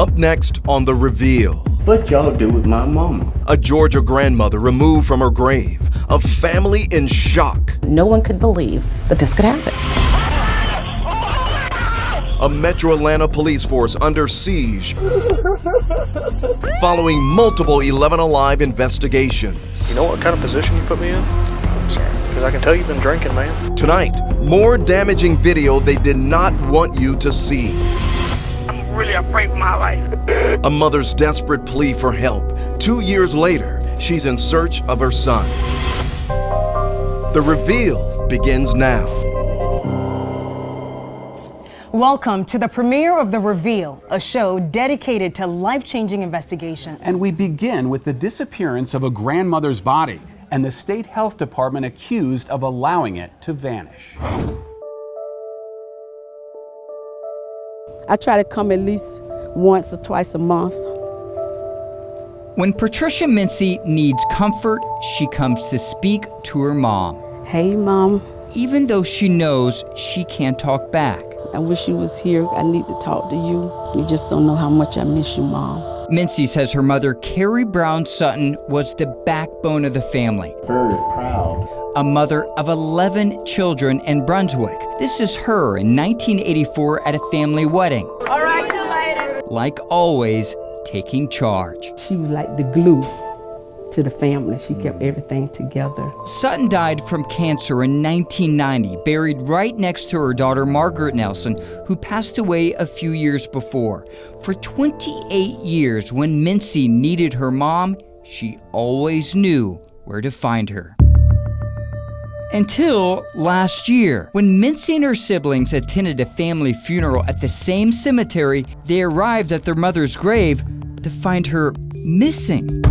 Up next on The Reveal. What y'all do with my mama? A Georgia grandmother removed from her grave. A family in shock. No one could believe that this could happen. A Metro Atlanta police force under siege following multiple 11 Alive investigations. You know what kind of position you put me in? Because I can tell you've been drinking, man. Tonight, more damaging video they did not want you to see. I'm really afraid for my life. A mother's desperate plea for help. Two years later, she's in search of her son. The reveal begins now. Welcome to the premiere of The Reveal, a show dedicated to life changing investigations. And we begin with the disappearance of a grandmother's body and the state health department accused of allowing it to vanish. I try to come at least once or twice a month. When Patricia Mincy needs comfort, she comes to speak to her mom. Hey, Mom. Even though she knows she can't talk back. I wish you was here. I need to talk to you. You just don't know how much I miss you, Mom. Mincy says her mother, Carrie Brown Sutton, was the backbone of the family. Very proud. A mother of 11 children in Brunswick. This is her in 1984 at a family wedding. All right, see you later. Like always, taking charge. She was like the glue to the family. She kept everything together. Sutton died from cancer in 1990, buried right next to her daughter Margaret Nelson, who passed away a few years before. For 28 years, when Mincy needed her mom, she always knew where to find her. Until last year, when Mincy and her siblings attended a family funeral at the same cemetery, they arrived at their mother's grave to find her missing.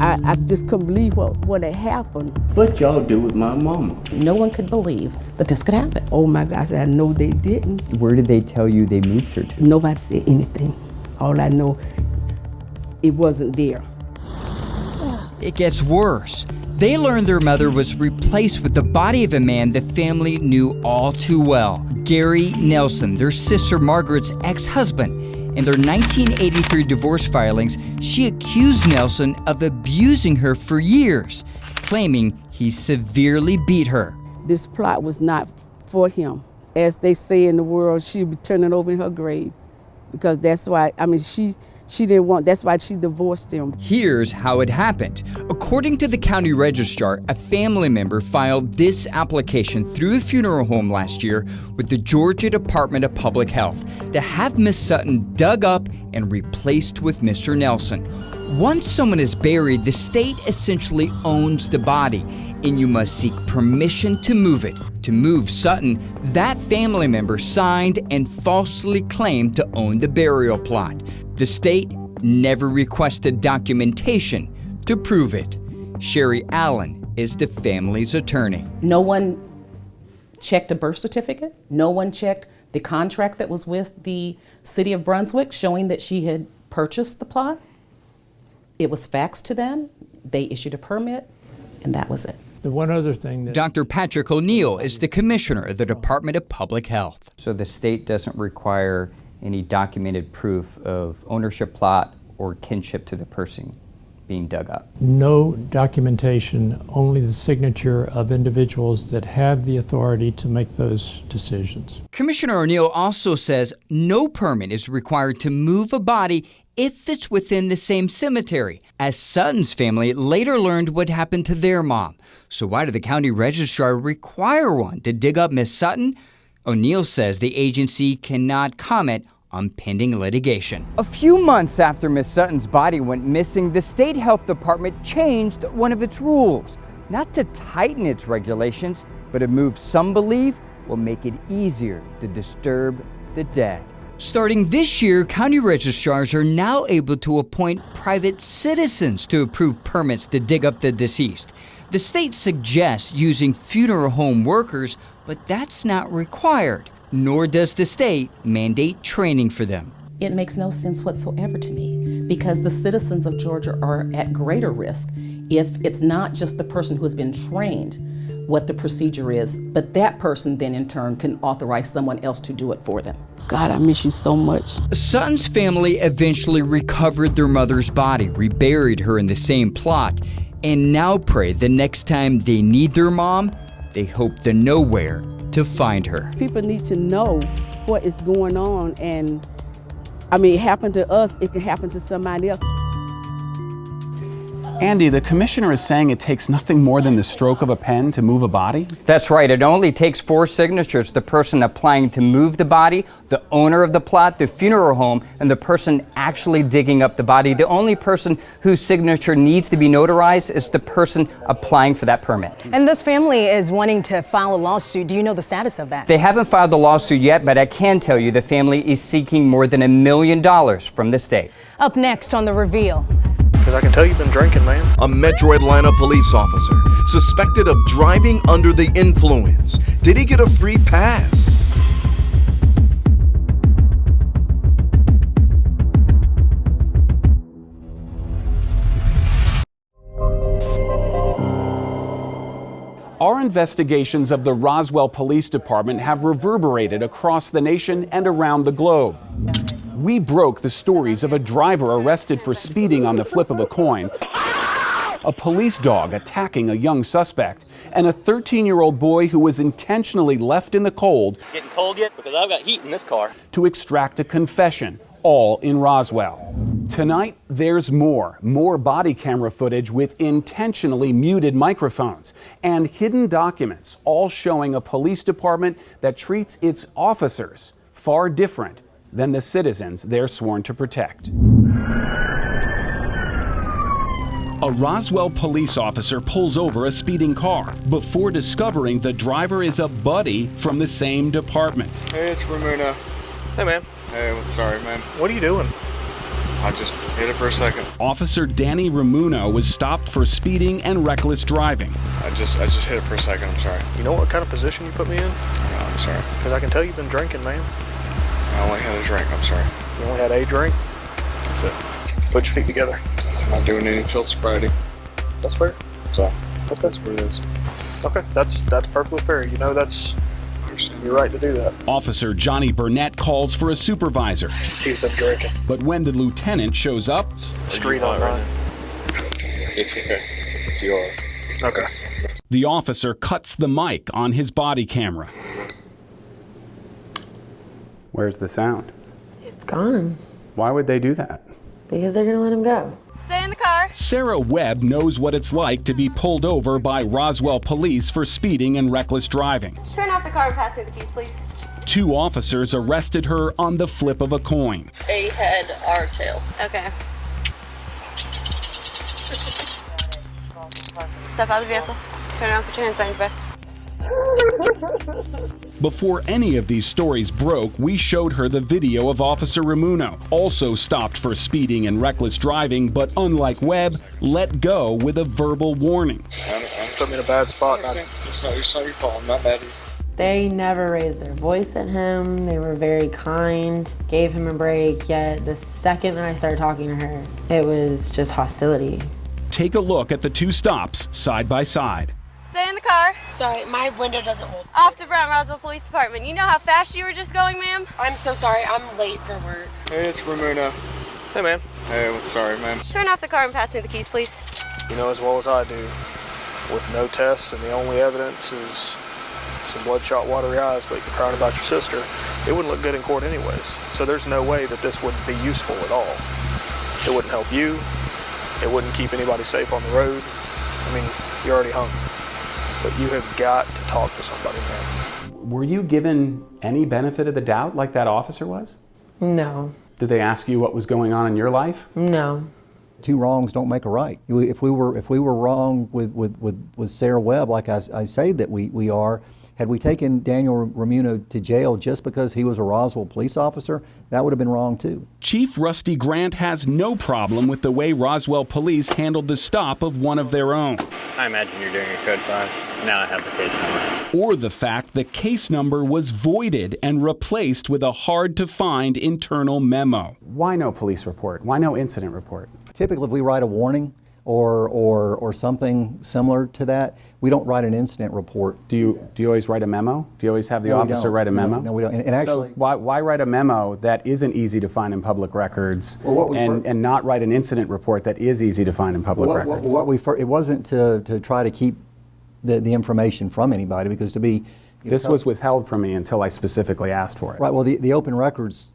I, I just couldn't believe what, what had happened. What y'all do with my mama? No one could believe that this could happen. Oh my gosh, I know they didn't. Where did they tell you they moved her to? Nobody said anything. All I know, it wasn't there. It gets worse. They learned their mother was replaced with the body of a man the family knew all too well Gary Nelson, their sister Margaret's ex husband. In their 1983 divorce filings, she accused Nelson of abusing her for years, claiming he severely beat her. This plot was not for him. As they say in the world, she'd be turning over in her grave. Because that's why, I mean, she she didn't want, that's why she divorced him. Here's how it happened. According to the county registrar, a family member filed this application through a funeral home last year with the Georgia Department of Public Health to have Miss Sutton dug up and replaced with Mr. Nelson. Once someone is buried, the state essentially owns the body, and you must seek permission to move it. To move Sutton, that family member signed and falsely claimed to own the burial plot. The state never requested documentation to prove it. Sherry Allen is the family's attorney. No one checked a birth certificate. No one checked the contract that was with the city of Brunswick showing that she had purchased the plot. It was faxed to them. They issued a permit, and that was it. The one other thing that Dr. Patrick O'Neal is the commissioner of the Department of Public Health. So the state doesn't require any documented proof of ownership plot or kinship to the person being dug up. no documentation, only the signature of individuals that have the authority to make those decisions. Commissioner O'Neal also says no permit is required to move a body if it's within the same cemetery, as Sutton's family later learned what happened to their mom. So, why did the county registrar require one to dig up Miss Sutton? O'Neal says the agency cannot comment on pending litigation. A few months after Miss Sutton's body went missing, the state health department changed one of its rules. Not to tighten its regulations, but a move some believe will make it easier to disturb the dead. Starting this year, county registrars are now able to appoint private citizens to approve permits to dig up the deceased. The state suggests using funeral home workers, but that's not required, nor does the state mandate training for them. It makes no sense whatsoever to me because the citizens of Georgia are at greater risk if it's not just the person who has been trained, what the procedure is, but that person then in turn can authorize someone else to do it for them. God, I miss you so much. Sutton's family eventually recovered their mother's body, reburied her in the same plot, and now pray the next time they need their mom, they hope to know where to find her. People need to know what is going on, and I mean, it happened to us, it can happen to somebody else. Andy, the commissioner is saying it takes nothing more than the stroke of a pen to move a body? That's right. It only takes four signatures the person applying to move the body, the owner of the plot, the funeral home, and the person actually digging up the body. The only person whose signature needs to be notarized is the person applying for that permit. And this family is wanting to file a lawsuit. Do you know the status of that? They haven't filed the lawsuit yet, but I can tell you the family is seeking more than a million dollars from the state. Up next on The Reveal. Because I can tell you've been drinking, man. A Metro Atlanta police officer suspected of driving under the influence. Did he get a free pass? Our investigations of the Roswell Police Department have reverberated across the nation and around the globe. We broke the stories of a driver arrested for speeding on the flip of a coin, a police dog attacking a young suspect, and a 13 year old boy who was intentionally left in the cold Getting cold yet? Because I've got heat in this car. to extract a confession, all in Roswell. Tonight, there's more. More body camera footage with intentionally muted microphones and hidden documents, all showing a police department that treats its officers far different than the citizens they're sworn to protect. A Roswell police officer pulls over a speeding car before discovering the driver is a buddy from the same department. Hey, it's Ramuno. Hey, man. Hey, what's sorry, man. What are you doing? I just hit it for a second. Officer Danny Ramuno was stopped for speeding and reckless driving. I just I just hit it for a second. I'm sorry. You know what kind of position you put me in? No, I'm sorry. Because I can tell you've been drinking, man. I only had a drink. I'm sorry. You only had a drink? That's it. Put your feet together. I'm not doing any field sobriety. That's fair. So that's what it is. Okay, that's that's perfectly fair. You know that's you're right to do that. Officer Johnny Burnett calls for a supervisor. He's been drinking. But when the lieutenant shows up, Street on nine. It's okay. You are. Okay. the officer cuts the mic on his body camera. Where's the sound? It's gone Why would they do that? because they're gonna let him go. Stay in the car. Sarah Webb knows what it's like to be pulled over by Roswell police for speeding and reckless driving. Turn off the car and pass me the keys, please. Two officers arrested her on the flip of a coin. A head, R tail. Okay. Step out of the vehicle. Turn around, put your hands behind your back. Before any of these stories broke, we showed her the video of Officer Ramuno, also stopped for speeding and reckless driving, but unlike Webb, let go with a verbal warning. I'm Put me in a bad spot. It's not, it's not your fault. I'm not mad at you. They never raised their voice at him. They were very kind, gave him a break. Yet the second that I started talking to her, it was just hostility. Take a look at the two stops side by side. Stay in the car. Sorry, my window doesn't hold. Off to Brown Roswell Police Department. You know how fast you were just going, ma'am? I'm so sorry, I'm late for work. Hey, it's Ramuno. Hey, man. Hey, what's sorry, ma'am. Turn off the car and pass me the keys, please. You know as well as I do, with no tests and the only evidence is some bloodshot, watery eyes, but you're crying about your sister, it wouldn't look good in court anyways. So there's no way that this would be useful at all. It wouldn't help you. It wouldn't keep anybody safe on the road. I mean, you're already hung. But you have got to talk to somebody, man. Were you given any benefit of the doubt like that officer was? No, Did they ask you what was going on in your life? no. two wrongs don't make a right. If we were, if we were wrong with, with, with, with Sarah Webb, like I, I say that we, we are, had we taken Daniel Ramuno to jail just because he was a Roswell police officer, that would have been wrong too. Chief Rusty Grant has no problem with the way Roswell police handled the stop of one of their own, I imagine you're doing a code 5. Now I have the case number. or the fact the case number was voided and replaced with a hard to find internal memo. Why no police report? Why no incident report? Typically, if we write a warning or, or, or something similar to that, we don't write an incident report. Do you, do you always write a memo? Do you always have the No, officer write a memo? no, we don't. And- and actually- so why, why write a memo that isn't easy to find in public records Well, what and, and not write an incident report that is easy to find in public What- what- records? What we, fir- it wasn't to, to try to keep the, the information from anybody, because to be. this know, was withheld from me until I specifically asked for it. Right, well, the, the open records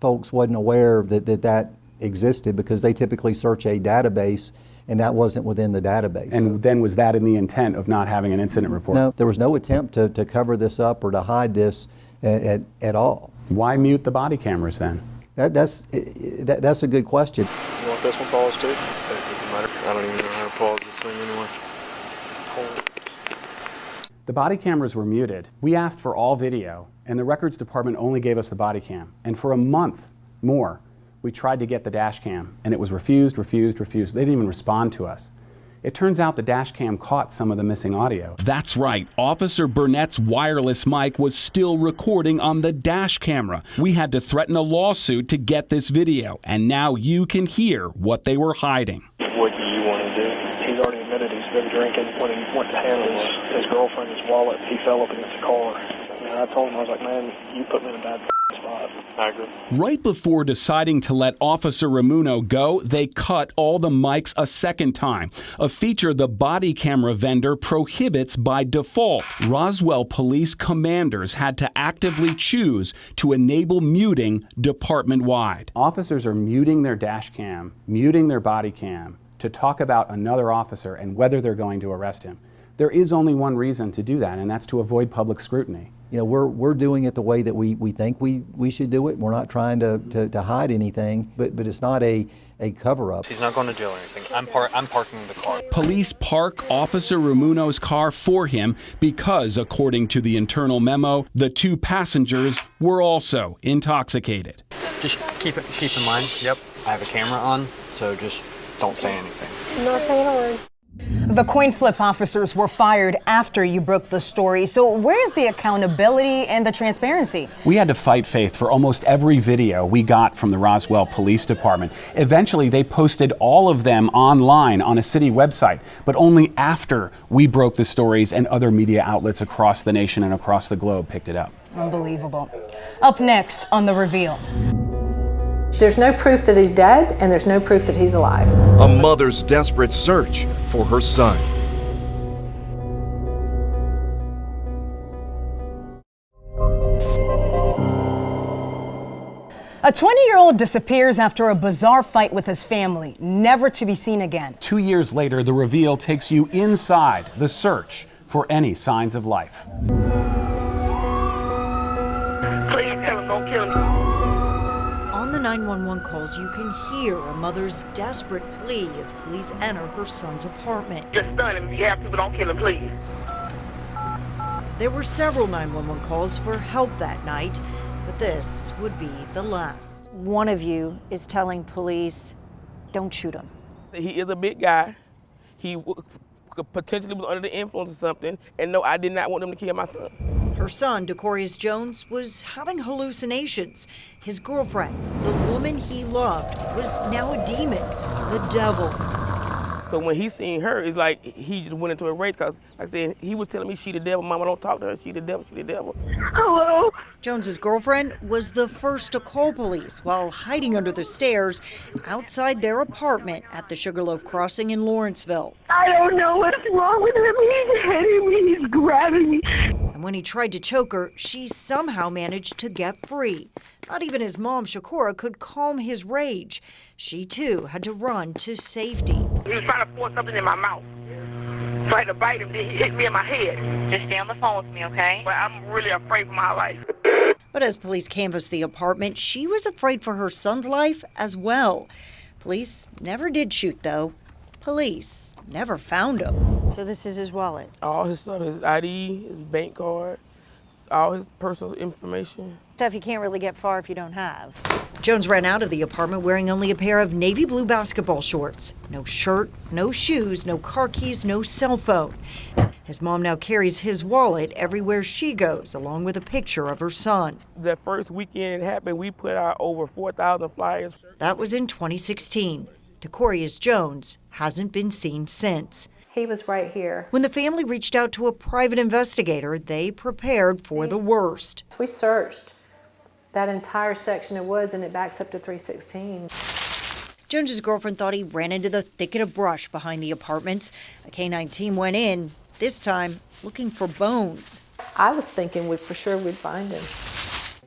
folks wasn't aware that, that that existed because they typically search a database and that wasn't within the database. And then was that in the intent of not having an incident report? No, there was no attempt to, to cover this up or to hide this at, at, at all. Why mute the body cameras then? That, that's, that, that's a good question. You want this one paused too? It doesn't matter. I don't even know how to pause this thing anyway. The body cameras were muted. We asked for all video, and the records department only gave us the body cam. And for a month more, we tried to get the dash cam, and it was refused, refused, refused. They didn't even respond to us. It turns out the dash cam caught some of the missing audio. That's right. Officer Burnett's wireless mic was still recording on the dash camera. We had to threaten a lawsuit to get this video, and now you can hear what they were hiding. What do you want to do? He's already admitted he's been drinking. When he went to hand his, his girlfriend his wallet, he fell up against the car. And I told him, I was like, man, you put me in a bad spot. I agree. Right before deciding to let Officer Ramuno go, they cut all the mics a second time, a feature the body camera vendor prohibits by default. Roswell police commanders had to actively choose to enable muting department wide. Officers are muting their dash cam, muting their body cam to talk about another officer and whether they're going to arrest him. There is only one reason to do that, and that's to avoid public scrutiny. You know, we're, we're doing it the way that we, we think we, we should do it. We're not trying to, to, to hide anything, but, but it's not a, a cover-up. He's not going to jail or anything. I'm par- I'm parking the car. Police park Officer Ramuno's car for him because, according to the internal memo, the two passengers were also intoxicated. Just keep it keep in mind. Yep, I have a camera on, so just don't say anything. I'm Not saying a word. The coin flip officers were fired after you broke the story. So, where's the accountability and the transparency? We had to fight faith for almost every video we got from the Roswell Police Department. Eventually, they posted all of them online on a city website, but only after we broke the stories and other media outlets across the nation and across the globe picked it up. Unbelievable. Up next on The Reveal. There's no proof that he's dead, and there's no proof that he's alive. A mother's desperate search for her son. A 20 year old disappears after a bizarre fight with his family, never to be seen again. Two years later, the reveal takes you inside the search for any signs of life. Please tell don't kill him. On the 911 calls, you can hear a mother's desperate plea as police enter her son's apartment. Just stun him. If you have to, but don't kill him, please. There were several 911 calls for help that night, but this would be the last. One of you is telling police, don't shoot him. He is a big guy. He w- could potentially was under the influence of something, and no, I did not want them to kill my son. Her son, Decorius Jones, was having hallucinations. His girlfriend, the woman he loved, was now a demon, the devil. So when he seen her, it's like he just went into a rage because, like I said, he was telling me she the devil. Mama, don't talk to her. She the devil. She the devil. Hello? Jones's girlfriend was the first to call police while hiding under the stairs outside their apartment at the Sugarloaf Crossing in Lawrenceville. I don't know what's wrong with him. He's hitting me. He's grabbing me. And when he tried to choke her, she somehow managed to get free. Not even his mom, Shakura, could calm his rage. She too had to run to safety. He was trying to force something in my mouth. Tried to bite him, then he hit me in my head. Just stay on the phone with me, okay? But I'm really afraid for my life. But as police canvassed the apartment, she was afraid for her son's life as well. Police never did shoot, though. Police never found him. So this is his wallet. All his stuff, his ID, his bank card, all his personal information. Stuff you can't really get far if you don't have. Jones ran out of the apartment wearing only a pair of navy blue basketball shorts. No shirt, no shoes, no car keys, no cell phone. His mom now carries his wallet everywhere she goes, along with a picture of her son. The first weekend it happened, we put out over 4,000 flyers. That was in 2016. Decorius Jones hasn't been seen since. He was right here. When the family reached out to a private investigator, they prepared for the worst. We searched that entire section of woods and it backs up to 316. Jones's girlfriend thought he ran into the thicket of brush behind the apartments. A K-9 team went in, this time looking for bones. I was thinking we for sure we'd find him.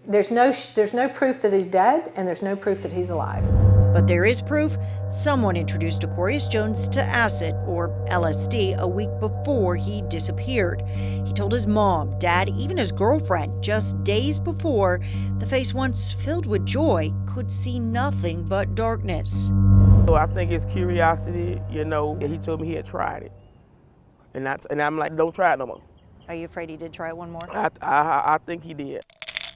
There's no there's no proof that he's dead and there's no proof that he's alive. But there is proof someone introduced Decorius Jones to acid, or LSD, a week before he disappeared. He told his mom, dad, even his girlfriend, just days before, the face once filled with joy could see nothing but darkness. So I think it's curiosity, you know, he told me he had tried it. And, that's, and I'm like, don't try it no more. Are you afraid he did try it one more? I, I, I think he did.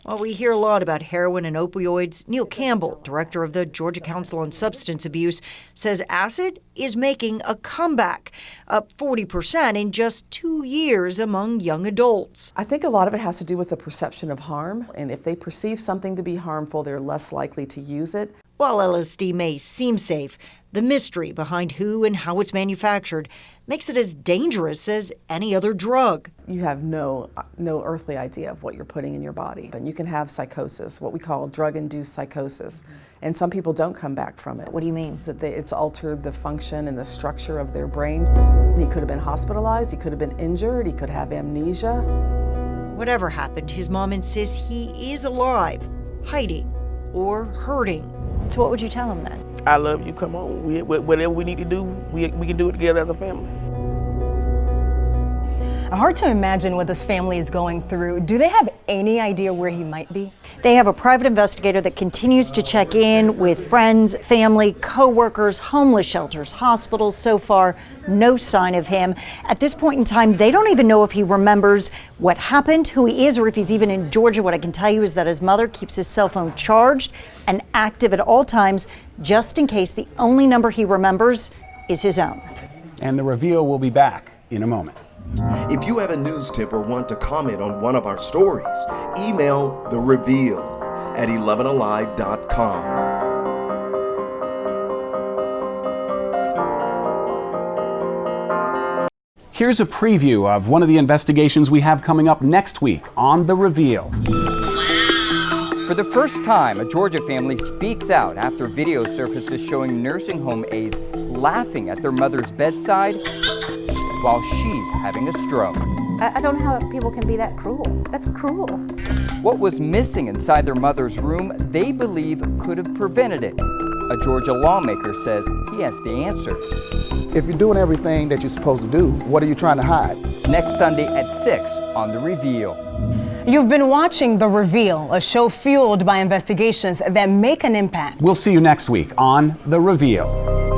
Well, we hear a lot about heroin and opioids. Neil Campbell, director of the Georgia Council on Substance Abuse, says acid is making a comeback, up 40% in just two years among young adults. I think a lot of it has to do with the perception of harm, and if they perceive something to be harmful, they're less likely to use it. While LSD may seem safe, the mystery behind who and how it's manufactured makes it as dangerous as any other drug. You have no no earthly idea of what you're putting in your body. And you can have psychosis, what we call drug-induced psychosis. And some people don't come back from it. What do you mean? That they, it's altered the function and the structure of their brain. He could have been hospitalized, he could have been injured, he could have amnesia. Whatever happened, his mom insists he is alive, hiding, or hurting. So what would you tell them then? I love you. Come on. We, whatever we need to do, we, we can do it together as a family. Hard to imagine what this family is going through. Do they have any idea where he might be? They have a private investigator that continues to check in with friends, family, co-workers, homeless shelters, hospitals. So far, no sign of him. At this point in time, they don't even know if he remembers what happened, who he is, or if he's even in Georgia. What I can tell you is that his mother keeps his cell phone charged and active at all times, just in case the only number he remembers is his own. And the reveal will be back in a moment. If you have a news tip or want to comment on one of our stories, email the reveal at 11alive.com. Here's a preview of one of the investigations we have coming up next week on The Reveal. For the first time, a Georgia family speaks out after video surfaces showing nursing home aides laughing at their mother's bedside while she's having a stroke. I, don't know how people can be that cruel. That's cruel. What was missing inside their mother's room, they believe could have prevented it. A Georgia lawmaker says he has the answer. If you're doing everything that you're supposed to do, what are you trying to hide? Next Sunday at 6 on The Reveal. You've been watching The Reveal, a show fueled by investigations that make an impact. We'll see you next week on The Reveal.